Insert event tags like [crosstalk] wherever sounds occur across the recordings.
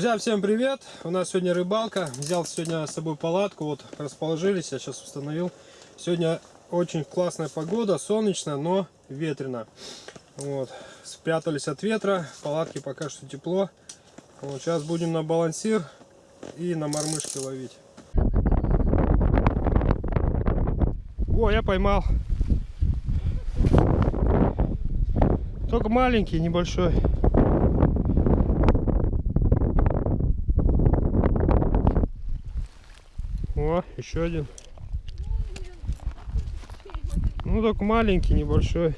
Друзья, всем привет! У нас сегодня рыбалка. Взял сегодня с собой палатку. Вот расположились, я сейчас установил. Сегодня очень классная погода, солнечно, но ветрено. Вот. Спрятались от ветра, палатки пока что тепло. Вот. Сейчас будем на балансир и на мормышки ловить. О, я поймал. Только маленький, небольшой. О, еще один. Ну, только маленький, небольшой.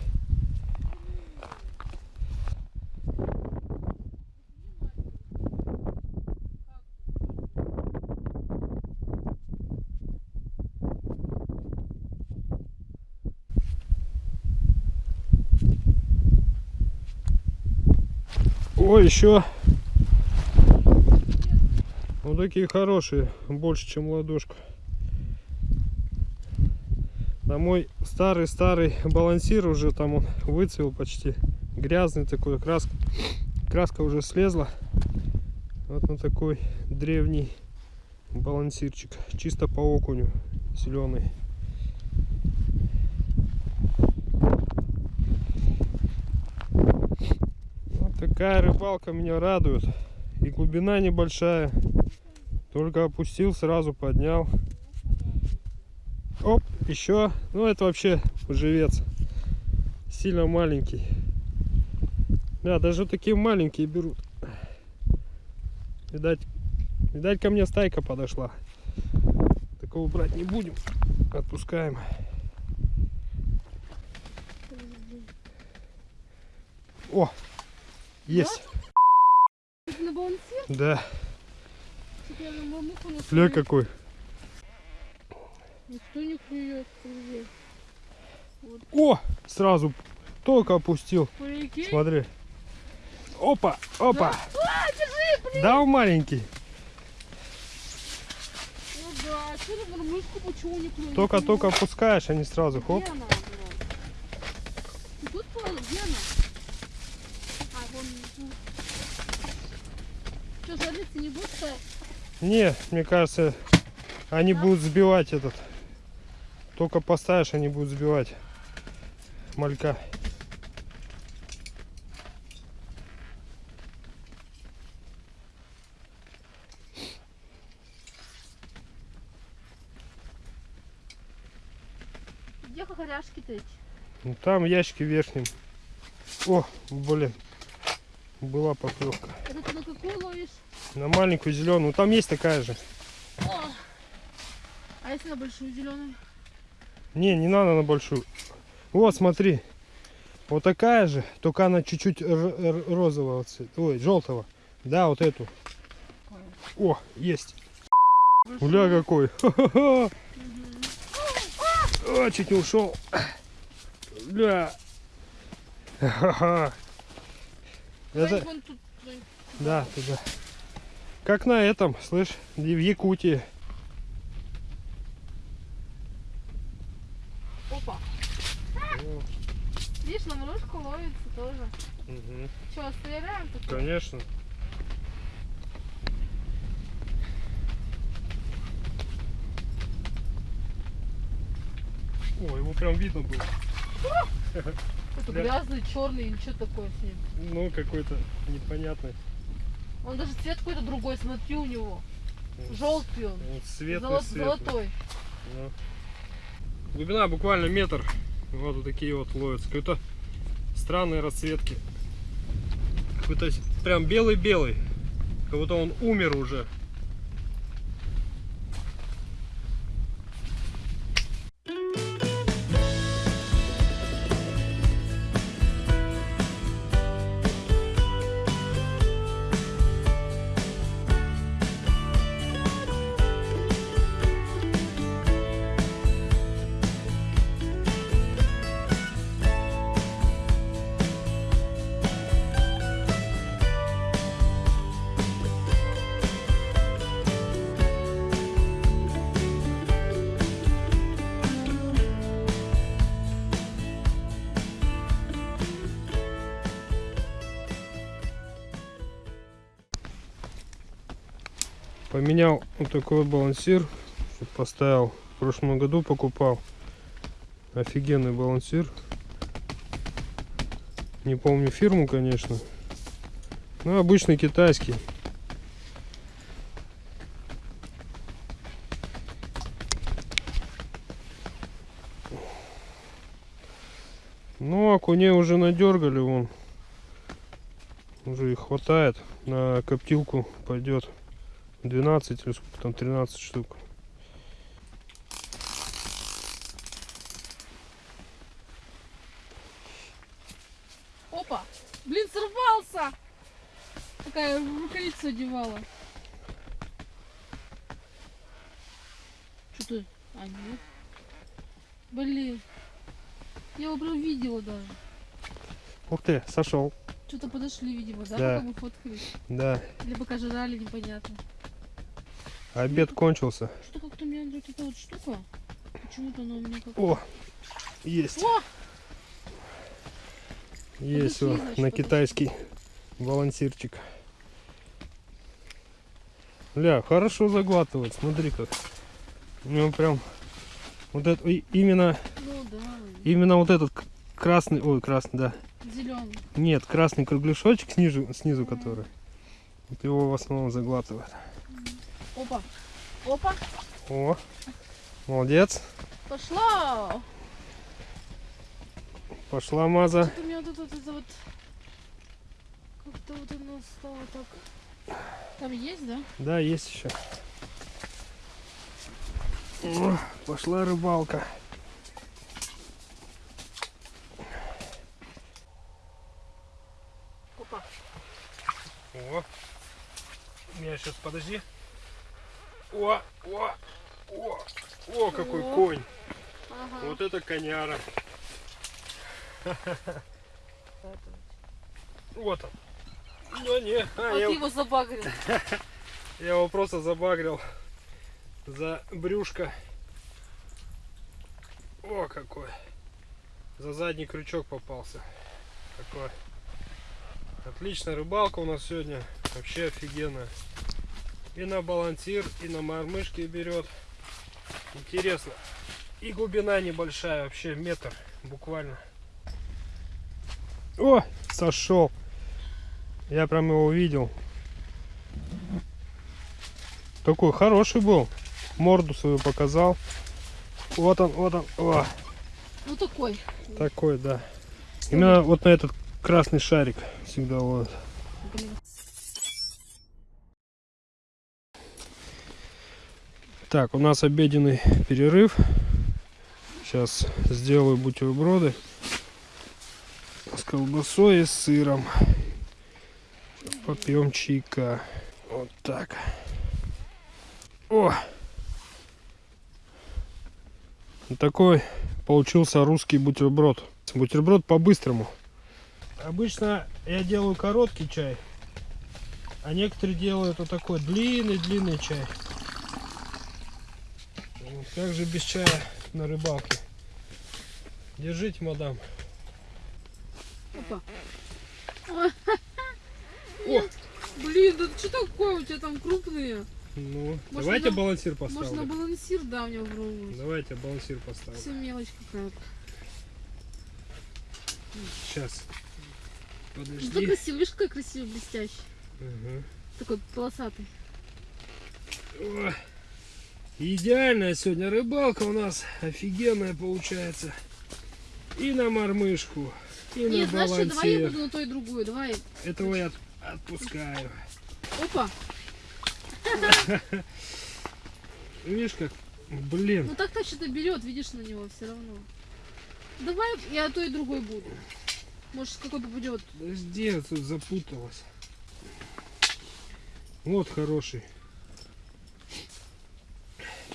О, еще. Вот такие хорошие, больше, чем ладошка. На мой старый-старый балансир уже там он выцвел почти. Грязный такой, краска, краска уже слезла. Вот на такой древний балансирчик. Чисто по окуню, зеленый. Вот такая рыбалка меня радует. И глубина небольшая. Только опустил, сразу поднял. Оп, еще. Ну, это вообще живец. Сильно маленький. Да, даже такие маленькие берут. Видать, видать ко мне стайка подошла. Такого брать не будем. Отпускаем. О, есть. Да. Ля какой. Никто не клюет, друзья. О, сразу только опустил. Реке? Смотри. Опа, опа. А, держи, блин! Да, маленький. Ну да, что ты мормышку почему не клюет? Только-только опускаешь, а не сразу. Хоп. Где она, блин? Ты тут плавала? Где она? А, вон внизу. Что, жариться не будешь? Не, мне кажется, они будут сбивать этот. Только поставишь, они будут сбивать малька. Где хохоряшки-то эти? Ну, там ящики в верхнем. О, блин. Была поклевка. Это ты на какую ловишь? На маленькую зеленую. Там есть такая же. О! А если на большую зеленую? Не, не надо на большую. Вот, смотри. Вот такая же, только она чуть-чуть розового цвета. Ой, желтого. Да, вот эту. О, есть. Уля какой. Ха-ха-ха. О, чуть не ушел. Бля. Ха-ха. Это, да, туда. Как на этом, слышь, в Якутии. Опа. Видишь, на морожку ловится тоже. Че, стреляем тут? Конечно. О, его прям видно было. [laughs] Это грязный, черный или что такое с ним? Ну, какой-то непонятный. Он даже цвет какой-то другой, смотри у него. Желтый он. Вот светлый, Золо- светлый. Золотой. Ну. Глубина буквально метр. Вот, вот такие вот ловятся. Какой-то странные расцветки. Какой-то прям белый-белый. Как будто он умер уже. Поменял вот такой балансир. Поставил. В прошлом году покупал. Офигенный балансир. Не помню фирму, конечно. Ну, обычный китайский. Ну, окуней уже надергали, вон. Уже их хватает. На коптилку пойдет 12 или сколько там, 13 штук. Опа! Блин, сорвался! Такая в рукавицу одевала. Что ты? А, нет. Блин. Я его прям видела даже. Ух ты, сошел. Что-то подошли, видимо, да? Да. Пока мы фоткались. Да, Или пока жрали, непонятно. Обед кончился. Что как-то меня вот эта вот штука. Почему-то она у меня как... О, есть, О! есть вот на китайский балансирчик. Ля, хорошо заглатывает, смотри как. У него прям вот это именно Ну да, именно вот этот красный, ой, красный, да. зеленый. Нет, красный кругляшочек снизу, снизу который. Вот его в основном заглатывает. Опа. Опа. О, молодец. Пошла. Пошла маза. Что-то у меня это, вот это вот... Как-то вот оно стало так... Там есть, да? Да, есть еще. О, пошла рыбалка. Опа. О, меня сейчас подожди. О, о, о, о, какой О. конь. Ага. Вот это коняра. Вот он. Ну не, а, А я, его забагрил. [laughs] я его просто забагрил за брюшко. О, какой. За задний крючок попался. Такой. Отличная рыбалка у нас сегодня. Вообще офигенная. И на балансир, и на мормышки берет. Интересно. И глубина небольшая, вообще метр буквально. О, сошел. Я прям его увидел. Такой хороший был. Морду свою показал. Вот он, вот он. О, Ну такой. такой, да. Именно вот на этот красный шарик всегда вот. Блин. Так, у нас обеденный перерыв. Сейчас сделаю бутерброды с колбасой и сыром. Попьем чайка. Вот так. О! Такой получился русский бутерброд. Бутерброд по-быстрому. Обычно я делаю короткий чай, а некоторые делают вот такой длинный-длинный чай. Как же без чая на рыбалке? Держите, мадам. Опа. О, блин, да что такое у тебя там крупные? Ну, Может, давайте на- балансир Может на балансир, да, у него пробовать. Давайте балансир поставлю. Все мелочь какая-то. Сейчас. Ну, Подожди. ты красивый, видишь, какой красивый, блестящий. Ага. Такой полосатый. О, идеальная сегодня рыбалка у нас. Офигенная получается. И на мормышку, и Нет, на знаешь что, давай я балансир. буду на то и другую. Давай. Этого я от- отпускаю. Опа. [laughs] Видишь как? Блин. Ну так-то что-то берет, видишь на него все равно. Давай я то и другой буду. Может какой попадет. Подожди, я тут запуталась. Вот хороший.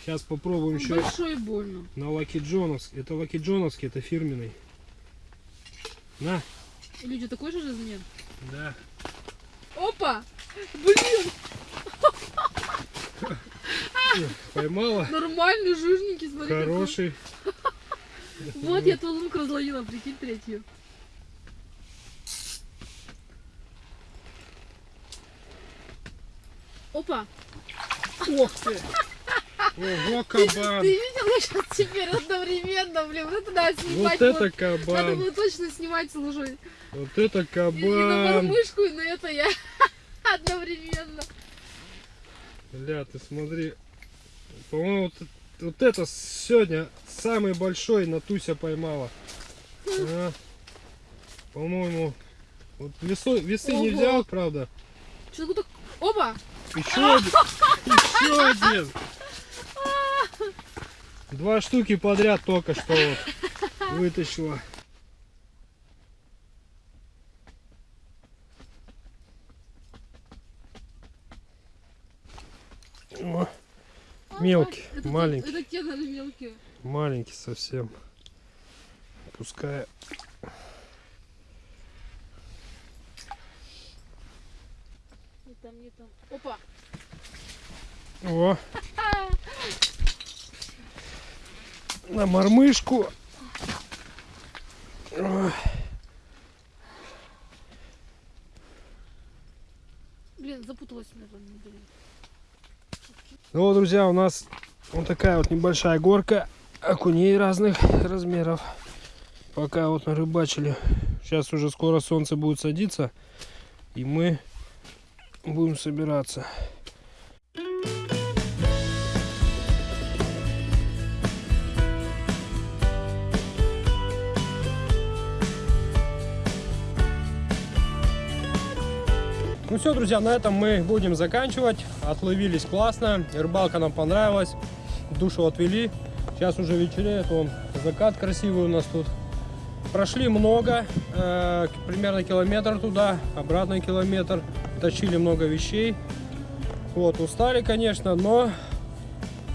Сейчас попробуем еще Большой больно. на Лаки Джоновский. Это Лаки Джоновский, это фирменный. На, Или тебя такой же размер? да. Опа! Блин, [laughs] Поймала. нормальный, жирненький, смотри. Хороший. Вот я твою лунку разловила, прикинь, третью. Опа! Ох ты! Ого, Ты, кабан! ты видел, я сейчас теперь одновременно, блин, вот это надо снимать. Вот это Надо кабан! было точно снимать с лужой. Вот это И, и на кабан! мормышку, и на это я [laughs] одновременно. Бля, ты смотри. По-моему, вот, вот это сегодня самый большой Натуся поймала. А, По-моему, вот весу- весы не Ого. взял, правда. Что такое? Оба! Еще один. [laughs] Еще один. Два штуки подряд только что вот вытащила. О, Мелкий, Это те- маленький. Это те, наверное, мелкие. маленький совсем. Пускай. Не там, не там. Опа! О. На мормышку. Блин, запуталась меня там. Ну вот, друзья, у нас вот такая вот небольшая горка окуней разных размеров. Пока вот нарыбачили. Сейчас уже скоро солнце будет садиться. И мы будем собираться. Ну все, друзья, на этом мы будем заканчивать. Отловились классно, рыбалка нам понравилась, душу отвели. Сейчас уже вечереет, он закат красивый у нас тут. Прошли много, э, примерно километр туда, обратно километр. Тащили много вещей. Вот, устали, конечно, но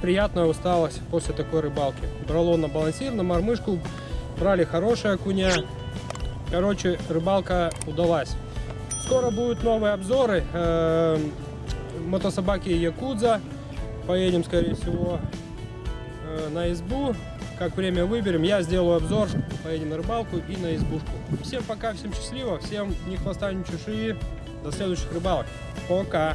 приятная усталость после такой рыбалки. Брало на балансир, на мормышку, брали хорошие окуня. Короче, рыбалка удалась. Скоро будут новые обзоры. э, мотособаки Якудза. Поедем, скорее всего, э, на избу. Как время выберем, я сделаю обзор. Поедем на рыбалку и на избушку. Всем пока, всем счастливо, всем ни хвоста, ни чешуи. До следующих рыбалок. Пока.